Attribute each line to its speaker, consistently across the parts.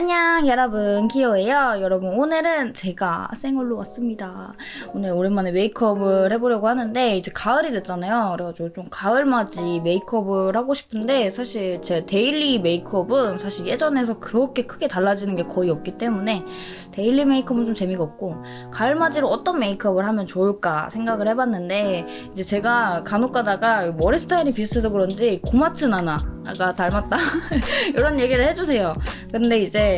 Speaker 1: 안녕 여러분. 기호예요? 여러분 오늘은 제가 생얼로 왔습니다. 오늘 오랜만에 메이크업을 해보려고 하는데 이제 가을이 됐잖아요. 그래가지고 좀 가을맞이 메이크업을 하고 싶은데 사실 제 daily 메이크업은 사실 예전에서 그렇게 크게 달라지는 게 거의 없기 때문에 daily 메이크업은 좀 재미가 없고 가을맞이로 어떤 메이크업을 하면 좋을까 생각을 해봤는데 이제 제가 간혹 가다가 머리 스타일이 비슷해서 그런지 고마츠 나나가 닮았다. 이런 얘기를 해주세요. 근데 이제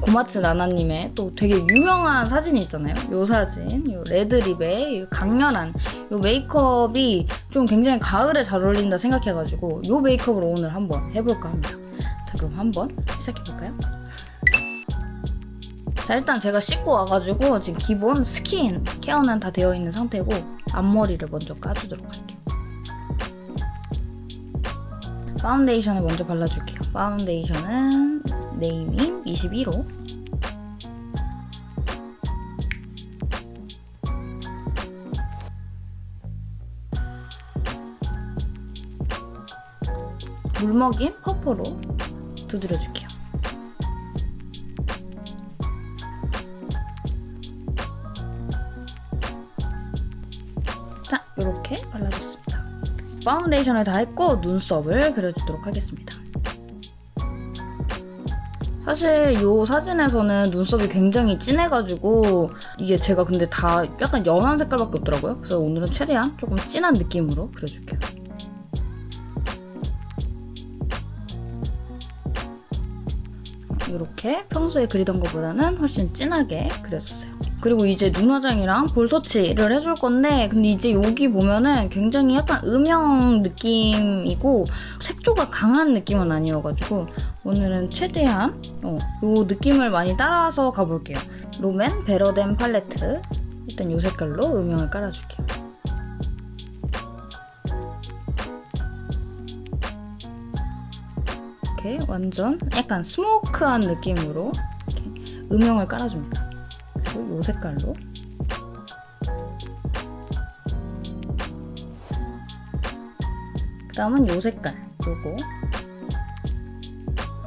Speaker 1: 고마츠 나나님의 또 되게 유명한 사진이 있잖아요 이 사진 이 red lip의 이 강렬한 이 메이크업이 좀 굉장히 가을에 잘 어울린다 생각해가지고 이 메이크업을 오늘 한번 해볼까 합니다 자 그럼 한번 시작해볼까요? 자 일단 제가 씻고 와가지고 지금 기본 스킨 케어는 다 되어 있는 상태고 앞머리를 먼저 까주도록 할게요. 파운데이션을 먼저 발라줄게요. 파운데이션은 네이밍 21호 물먹인 퍼프로 두드려줄게요. 자, 이렇게 발라줬습니다. 파운데이션을 다 했고 눈썹을 그려주도록 하겠습니다. 사실 이 사진에서는 눈썹이 굉장히 진해가지고 이게 제가 근데 다 약간 연한 색깔밖에 없더라고요. 그래서 오늘은 최대한 조금 진한 느낌으로 그려줄게요. 이렇게 평소에 그리던 것보다는 훨씬 진하게 그려줬어요. 그리고 이제 눈화장이랑 볼터치를 해줄 건데 근데 이제 여기 보면은 굉장히 약간 음영 느낌이고 색조가 강한 느낌은 아니어가지고 오늘은 최대한 어, 이 느낌을 많이 따라서 가볼게요. 롬앤 베러덴 팔레트 일단 이 색깔로 음영을 깔아줄게요. 이렇게 완전 약간 스모크한 느낌으로 음영을 깔아줍니다. 그리고 이 색깔로 그 다음은 이 색깔 요거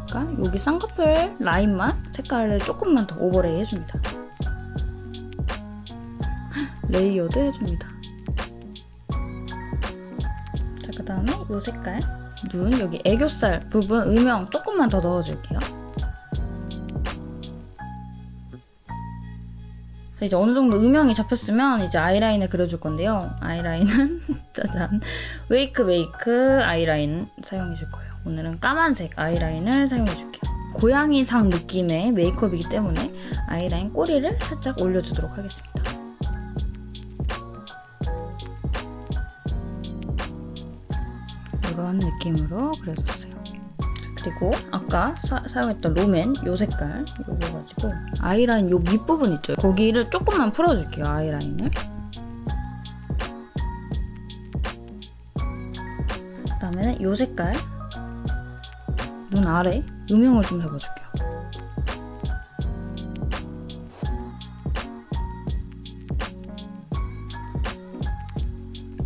Speaker 1: 그러니까 여기 쌍꺼풀 라인만 색깔을 조금만 더 overlay 해줍니다. layered 해줍니다. 자, 그 다음에 이 색깔 눈 여기 애교살 부분 음영 조금만 더 넣어줄게요. 이제 어느 정도 음영이 잡혔으면 이제 아이라인을 그려줄 건데요. 아이라인은 짜잔 웨이크메이크 아이라인 사용해줄 거예요. 오늘은 까만색 아이라인을 사용해줄게요. 고양이상 느낌의 메이크업이기 때문에 아이라인 꼬리를 살짝 올려주도록 하겠습니다. 이런 느낌으로 그려줬어요. 그리고 아까 사, 용했던 롬앤 요 색깔 요거 가지고 아이라인 요 밑부분 있죠? 거기를 조금만 풀어줄게요, 아이라인을. 그 다음에는 요 색깔 눈 아래 음영을 좀 잡아줄게요.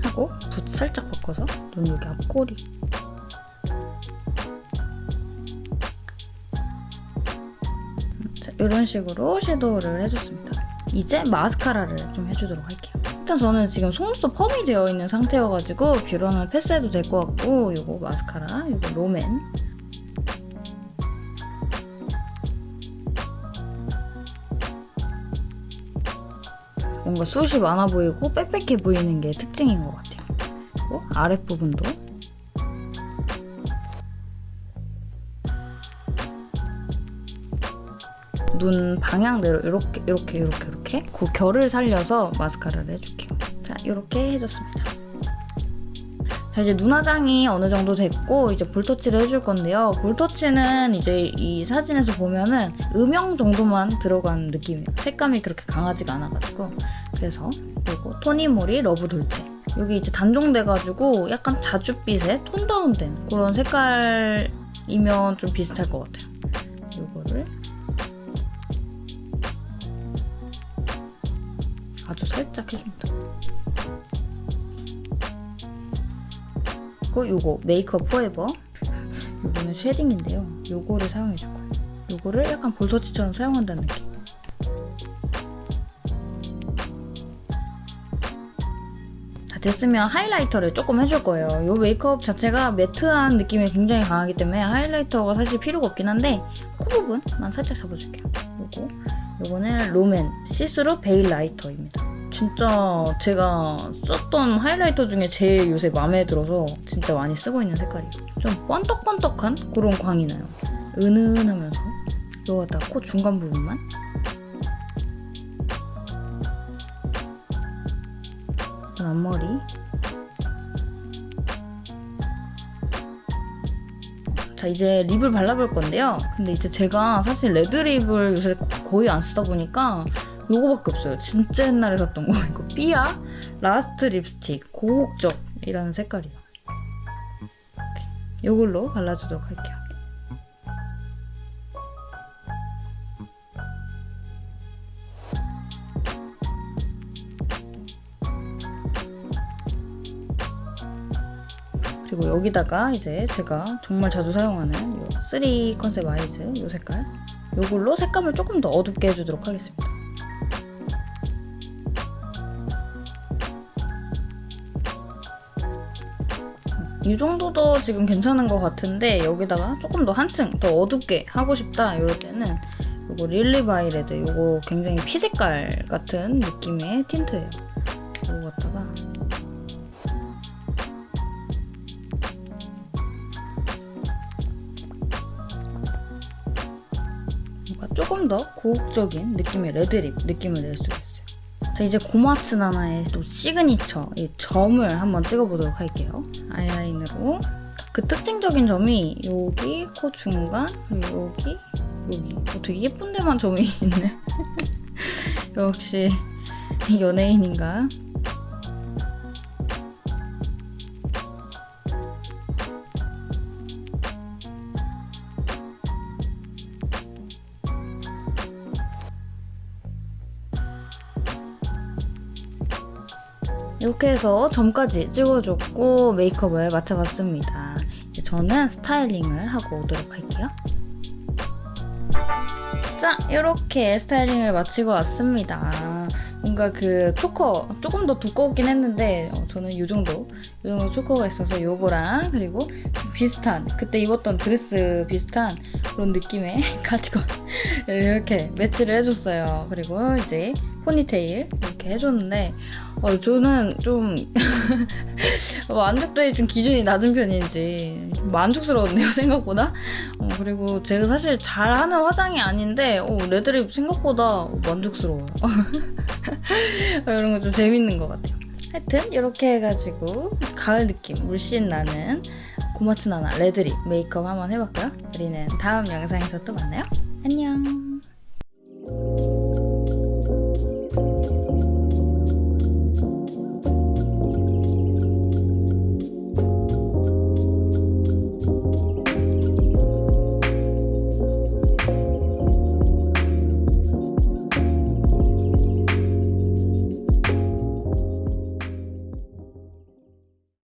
Speaker 1: 하고 붓 살짝 바꿔서 눈 여기 앞꼬리 자, 이런 식으로 섀도우를 해줬습니다. 이제 마스카라를 좀 해주도록 할게요. 일단 저는 지금 속눈썹 펌이 되어 있는 상태여가지고 뷰러는 패스해도 될 것 같고 이거 마스카라, 이거 롬앤 뭔가 숱이 많아 보이고 빽빽해 보이는 게 특징인 것 같아요. 그리고 아랫부분도 눈 방향대로 이렇게 이렇게 이렇게 이렇게 그 결을 살려서 마스카라를 해줄게요. 자 이렇게 해줬습니다. 자 이제 눈화장이 어느 정도 됐고 이제 볼터치를 해줄 건데요. 볼터치는 이제 이 사진에서 보면은 음영 정도만 들어간 느낌이에요. 색감이 그렇게 강하지가 않아가지고 그래서 이거 토니모리 러브 돌체 여기 이제 단종돼가지고 약간 자줏빛의 tone down된 그런 색깔이면 좀 비슷할 것 같아요. 이거를 아주 살짝 해줍니다. 그리고 요거 메이크업 포에버 요거는 쉐딩인데요. 요거를 사용해줄 거예요. 이거를 약간 볼터치처럼 사용한다는 느낌. 다 됐으면 하이라이터를 조금 해줄 거예요. 이 메이크업 자체가 매트한 느낌이 굉장히 강하기 때문에 하이라이터가 사실 필요가 없긴 한데 코 부분만 살짝 잡아줄게요. 요거 요거는 롬앤 시스루 베일 라이터입니다. 진짜 제가 썼던 highlighter 중에 제일 요새 마음에 들어서 진짜 많이 쓰고 있는 색깔이에요. 좀 번떡번떡한 그런 광이 나요. 은은하면서 이거 갖다가 코 중간 부분만 앞머리 자 이제 lip을 발라볼 건데요. 근데 이제 제가 사실 red lip을 요새 거의 안 쓰다 보니까 요거밖에 없어요. 진짜 옛날에 샀던 거. 이거 삐아? 라스트 립스틱. 고혹적이라는 색깔이에요. 이렇게. 요걸로 발라주도록 할게요 여기다가 이제 제가 정말 자주 사용하는 요3 컨셉 아이즈 요 색깔 요걸로 색감을 조금 더 어둡게 해주도록 하겠습니다. 이 정도도 지금 괜찮은 것 같은데 여기다가 조금 더 한층 더 어둡게 하고 싶다 이럴 때는 요거 릴리 바이레드 요거 굉장히 피색깔 같은 느낌의 tint예요. 요거 조금 더 고혹적인 느낌의 red lip 느낌을 낼 수가 있어요. 자 이제 고마츠나나의 또 시그니처 이 점을 한번 찍어보도록 할게요. 아이라인으로 그 특징적인 점이 여기 코 중간 그리고 여기 여기 어, 되게 예쁜 데만 점이 있네. 역시 연예인인가? 이렇게 해서 점까지 찍어줬고 메이크업을 마쳐봤습니다. 이제 저는 스타일링을 하고 오도록 할게요. 자, 이렇게 스타일링을 마치고 왔습니다. 뭔가 그 초커 조금 더 두껍긴 했는데 어, 저는 이 정도 이 정도 초커가 있어서 요거랑 그리고 비슷한 그때 입었던 드레스 비슷한 그런 느낌의 카디건 이렇게 매치를 해줬어요. 그리고 이제 포니테일 이렇게 해줬는데 어, 저는 좀 만족도의 좀 기준이 낮은 편인지 좀 만족스러웠네요 생각보다? 어, 그리고 제가 사실 잘하는 화장이 아닌데 어, 레드립 생각보다 만족스러워요. 이런 거 좀 재밌는 것 같아요. 하여튼 이렇게 해가지고 가을 느낌 물씬 나는 고마츠나나 레드립 메이크업 한번 해봤고요? 우리는 다음 영상에서 또 만나요. 안녕